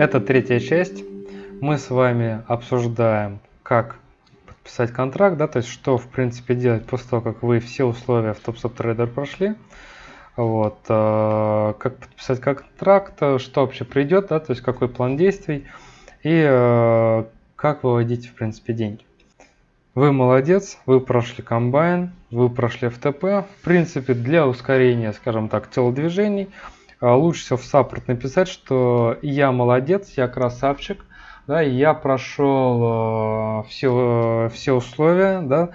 Это третья часть. Мы с вами обсуждаем, как подписать контракт, да, то есть что в принципе делать после того, как вы все условия в TopSubTrader прошли. Вот, э, как подписать контракт, что вообще придет, да, то есть какой план действий и э, как выводить в принципе деньги. Вы молодец, вы прошли комбайн, вы прошли FTP. В принципе, для ускорения, скажем так, телодвижений, лучше всего в саппорт написать, что я молодец, я красавчик, да, я прошел э, все, все условия, да,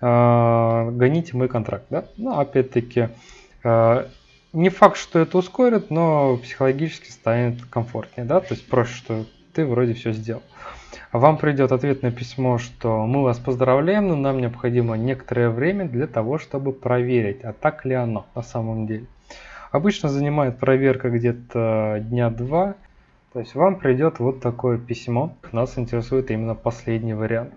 э, гоните мой контракт. Да? Ну, опять-таки, э, не факт, что это ускорит, но психологически станет комфортнее, да, то есть проще, что ты вроде все сделал вам придет ответное письмо, что мы вас поздравляем, но нам необходимо некоторое время для того, чтобы проверить, а так ли оно на самом деле. Обычно занимает проверка где-то дня два, то есть вам придет вот такое письмо. Нас интересует именно последний вариант.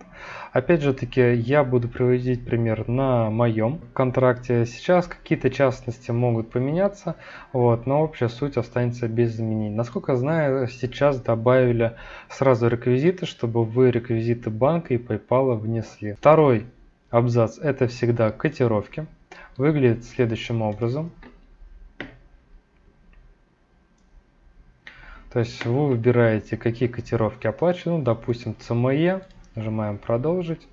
Опять же таки, я буду приводить пример на моем контракте. Сейчас какие-то частности могут поменяться, вот, но общая суть останется без изменений. Насколько знаю, сейчас добавили сразу реквизиты, чтобы вы реквизиты банка и PayPal внесли. Второй абзац это всегда котировки. Выглядит следующим образом. То есть вы выбираете, какие котировки оплачены, ну, допустим, CME, нажимаем продолжить.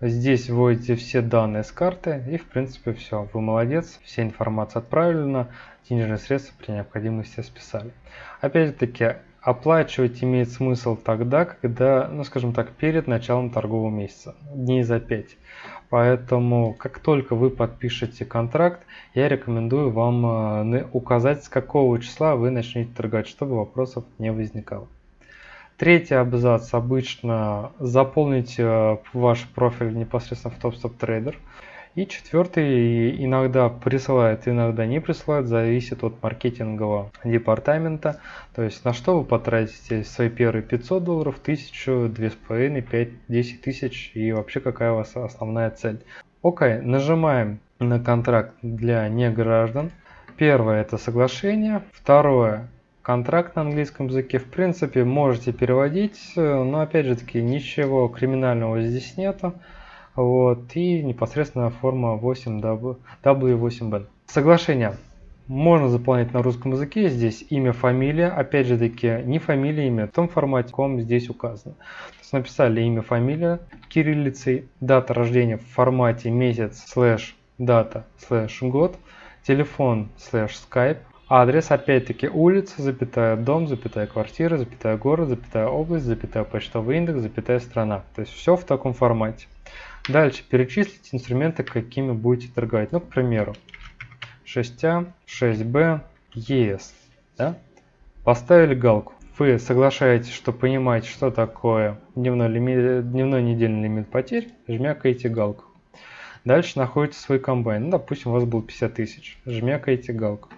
Здесь вводите все данные с карты и в принципе все, вы молодец, вся информация отправлена, денежные средства при необходимости списали. Опять-таки, оплачивать имеет смысл тогда, когда, ну скажем так, перед началом торгового месяца, дней за 5. Поэтому, как только вы подпишете контракт, я рекомендую вам э, указать, с какого числа вы начнете торговать, чтобы вопросов не возникало. Третий абзац обычно заполните э, ваш профиль непосредственно в TopStop Trader. И четвертый иногда присылает, иногда не присылает, зависит от маркетингового департамента. То есть на что вы потратите свои первые 500 долларов, 1000, 2500, 5, 10 тысяч и вообще какая у вас основная цель. Окей, нажимаем на контракт для неграждан. Первое это соглашение, второе контракт на английском языке. В принципе можете переводить, но опять же таки ничего криминального здесь нету. Вот, и непосредственно форма 8 W8B. Соглашение можно заполнять на русском языке. Здесь имя, фамилия. Опять же таки, не фамилия, имя. В том формате, ком здесь указано. То есть написали имя, фамилия кириллицей, дата рождения в формате месяц, слэш, дата, слэш, год, телефон, слэш, скайп, адрес, опять-таки, улица, запятая, дом, запятая, квартира, запятая, город, запятая, область, запятая, почтовый индекс, запятая, страна. То есть все в таком формате. Дальше перечислить инструменты, какими будете торговать. Ну, к примеру, 6A, 6B, ES. Да? Поставили галку. Вы соглашаетесь, что понимаете, что такое дневной, лимит, дневной недельный лимит потерь, жмякаете галку. Дальше находите свой комбайн. Ну, допустим, у вас был 50 тысяч. Жмякаете галку.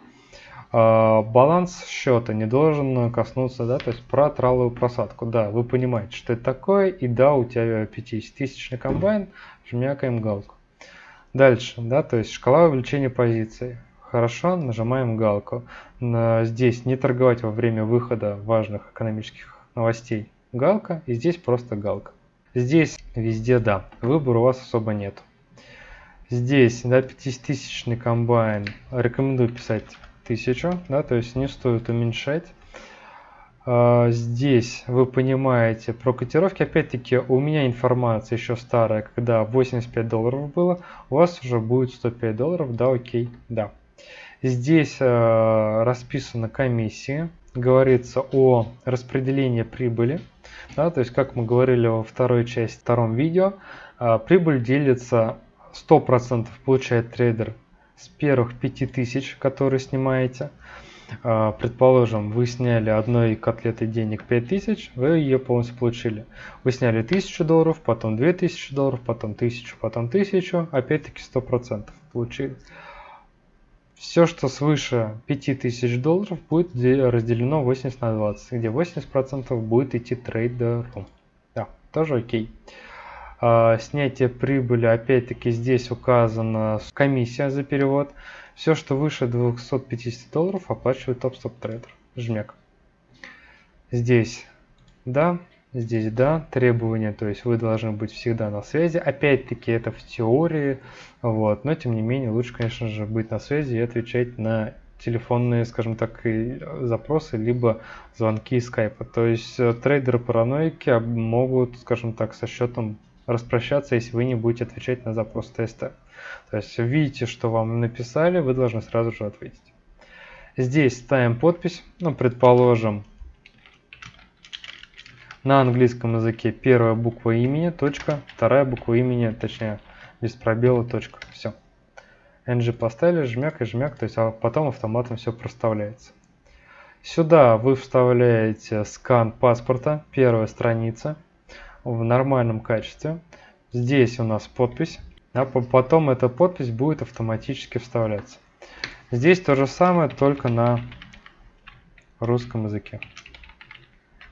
А, баланс счета не должен коснуться, да, то есть про траловую просадку. Да, вы понимаете, что это такое, и да, у тебя 50-тысячный комбайн, жмякаем галку. Дальше, да, то есть шкала увеличения позиций. Хорошо, нажимаем галку. Здесь не торговать во время выхода важных экономических новостей. Галка, и здесь просто галка. Здесь везде да, выбора у вас особо нет. Здесь, да, 50-тысячный комбайн, рекомендую писать 1000, да, то есть не стоит уменьшать. А, здесь вы понимаете про котировки. Опять-таки у меня информация еще старая, когда 85 долларов было, у вас уже будет 105 долларов, да, окей, да. Здесь э, расписана комиссия, говорится о распределении прибыли, да, то есть как мы говорили во второй части, втором видео, э, прибыль делится 100% получает трейдер с первых 5000, которые снимаете. А, предположим, вы сняли одной котлеты денег 5000, вы ее полностью получили. Вы сняли 1000 долларов, потом 2000 долларов, потом 1000, потом 1000, опять-таки 100% получили. Все, что свыше 5000 долларов, будет разделено 80 на 20, где 80% будет идти трейдеру. Да, тоже окей. А, снятие прибыли, опять-таки здесь указана комиссия за перевод. Все, что выше 250 долларов, оплачивает топ-стоп трейдер. Жмек. Здесь да, здесь да, требования, то есть вы должны быть всегда на связи. Опять-таки это в теории, вот, но тем не менее лучше, конечно же, быть на связи и отвечать на телефонные, скажем так, запросы, либо звонки скайпа. То есть э, трейдеры-параноики могут, скажем так, со счетом распрощаться, если вы не будете отвечать на запрос теста. То есть видите, что вам написали, вы должны сразу же ответить. Здесь ставим подпись, ну, предположим, на английском языке первая буква имени, точка, вторая буква имени, точнее, без пробела, точка. Все. NG поставили, жмяк и жмяк, то есть а потом автоматом все проставляется. Сюда вы вставляете скан паспорта, первая страница, в нормальном качестве. Здесь у нас подпись, а потом эта подпись будет автоматически вставляться. Здесь то же самое, только на русском языке.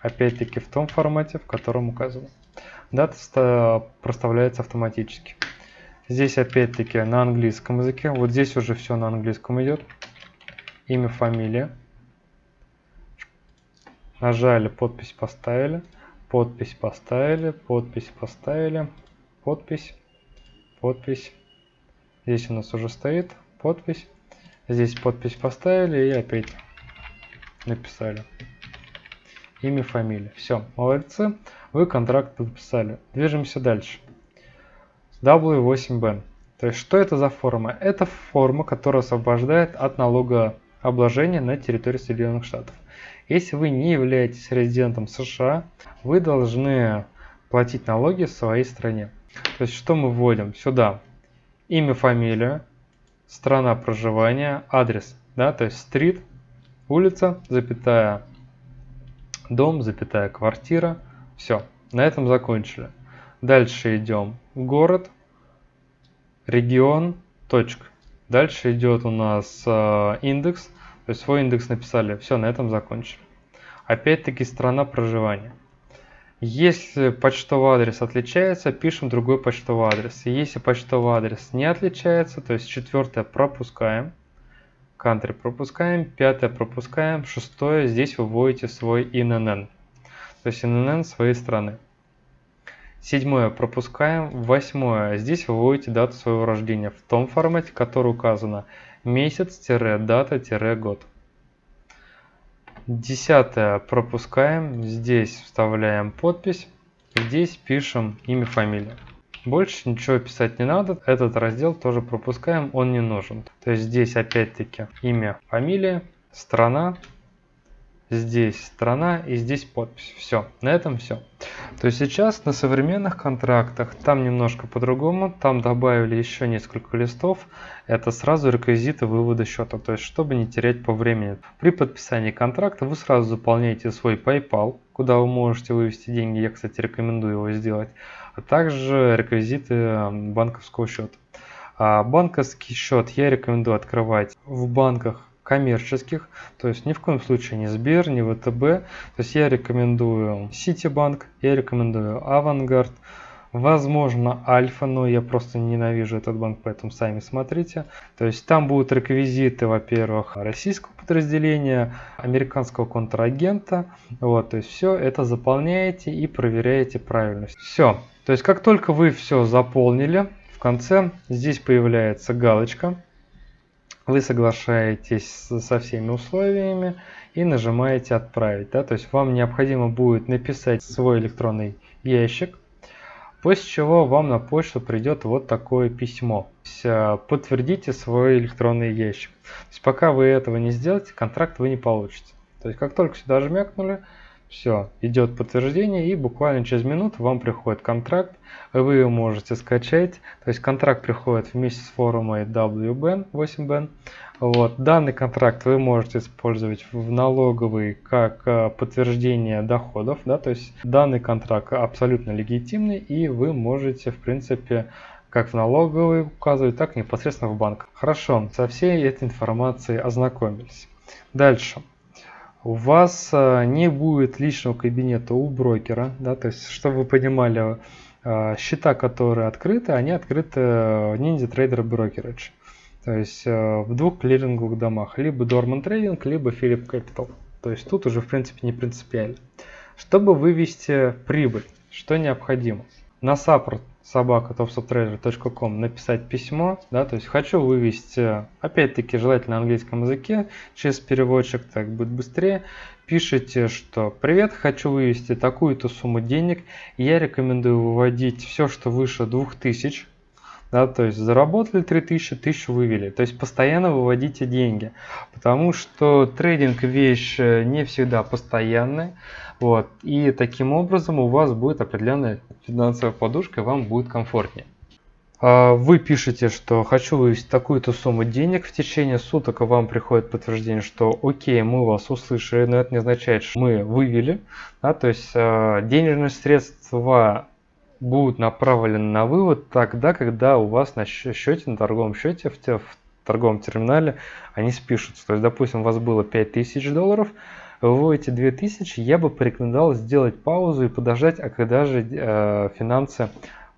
Опять-таки в том формате, в котором указано. Дата проставляется автоматически. Здесь опять-таки на английском языке. Вот здесь уже все на английском идет. Имя, фамилия. Нажали, подпись поставили. Подпись поставили, подпись поставили, подпись, подпись. Здесь у нас уже стоит подпись. Здесь подпись поставили и опять написали. Имя, фамилия. Все, молодцы. Вы контракт подписали. Движемся дальше. W8BN. То есть, что это за форма? Это форма, которая освобождает от налогообложения на территории Соединенных Штатов. Если вы не являетесь резидентом США, вы должны платить налоги в своей стране. То есть, что мы вводим? Сюда имя, фамилия, страна проживания, адрес, да, то есть стрит, улица, запятая, дом, запятая, квартира, все, на этом закончили. Дальше идем город, регион, точка. Дальше идет у нас э, индекс, то есть свой индекс написали, все, на этом закончили. Опять-таки страна проживания. Если почтовый адрес отличается, пишем другой почтовый адрес. Если почтовый адрес не отличается, то есть четвертое пропускаем, country пропускаем, пятое пропускаем, шестое здесь вы вводите свой INN, то есть INN своей страны. Седьмое пропускаем, восьмое здесь вы вводите дату своего рождения в том формате, который указано месяц-дата-год. Десятое пропускаем, здесь вставляем подпись, здесь пишем имя, фамилия. Больше ничего писать не надо, этот раздел тоже пропускаем, он не нужен. То есть здесь опять-таки имя, фамилия, страна, здесь страна и здесь подпись. Все, на этом все. То есть сейчас на современных контрактах там немножко по-другому, там добавили еще несколько листов, это сразу реквизиты вывода счета, то есть чтобы не терять по времени. При подписании контракта вы сразу заполняете свой PayPal, куда вы можете вывести деньги, я кстати рекомендую его сделать, а также реквизиты банковского счета. А банковский счет я рекомендую открывать в банках коммерческих, то есть ни в коем случае не Сбер, не ВТБ. То есть я рекомендую Ситибанк, я рекомендую Авангард, возможно Альфа, но я просто ненавижу этот банк, поэтому сами смотрите. То есть там будут реквизиты, во-первых, российского подразделения, американского контрагента. Вот, то есть все это заполняете и проверяете правильность. Все. То есть как только вы все заполнили, в конце здесь появляется галочка вы соглашаетесь со всеми условиями и нажимаете «Отправить». Да? То есть вам необходимо будет написать свой электронный ящик, после чего вам на почту придет вот такое письмо. Э, подтвердите свой электронный ящик. То есть пока вы этого не сделаете, контракт вы не получите. То есть как только сюда жмякнули, все, идет подтверждение и буквально через минуту вам приходит контракт, вы его можете скачать. То есть контракт приходит вместе с форумом WBN 8BN. Вот. Данный контракт вы можете использовать в налоговый как э, подтверждение доходов. Да? То есть данный контракт абсолютно легитимный и вы можете в принципе как в налоговый указывать, так и непосредственно в банк. Хорошо, со всей этой информацией ознакомились. Дальше у вас э, не будет личного кабинета у брокера, да, то есть, чтобы вы понимали, э, счета, которые открыты, они открыты Ninja Trader Brokerage, то есть э, в двух клиринговых домах, либо Dorman Trading, либо Philip Capital. То есть тут уже в принципе не принципиально. Чтобы вывести прибыль, что необходимо? На саппорт собака topsubtreasure.com написать письмо, да, то есть хочу вывести, опять-таки, желательно на английском языке, через переводчик, так будет быстрее, пишите, что «Привет, хочу вывести такую-то сумму денег, я рекомендую выводить все, что выше 2000, да, то есть заработали 3000, 1000 вывели. То есть постоянно выводите деньги, потому что трейдинг вещь э, не всегда постоянная, вот, и таким образом у вас будет определенная финансовая подушка, и вам будет комфортнее. А, вы пишете, что хочу вывести такую-то сумму денег, в течение суток вам приходит подтверждение, что окей, мы вас услышали, но это не означает, что мы вывели. Да, то есть а, денежные средства будут направлены на вывод тогда, когда у вас на счете, на торговом счете, в, в торговом терминале они спишутся. То есть, допустим, у вас было 5000 долларов, вы выводите 2000, я бы порекомендовал сделать паузу и подождать, а когда же э, финансы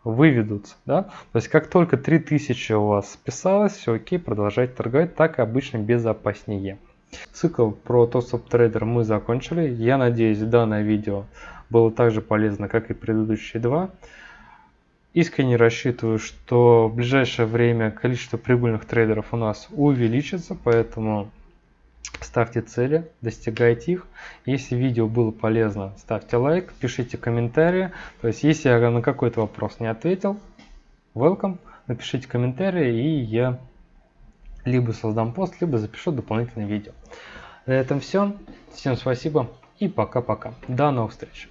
выведутся. Да? То есть, как только 3000 у вас списалось, все окей, продолжайте торговать, так обычно безопаснее. Цикл про топ трейдер мы закончили. Я надеюсь, данное видео было так же полезно, как и предыдущие два. Искренне рассчитываю, что в ближайшее время количество прибыльных трейдеров у нас увеличится, поэтому ставьте цели, достигайте их. Если видео было полезно, ставьте лайк, пишите комментарии. То есть, если я на какой-то вопрос не ответил, welcome, напишите комментарии, и я либо создам пост, либо запишу дополнительное видео. На этом все. Всем спасибо и пока-пока. До новых встреч.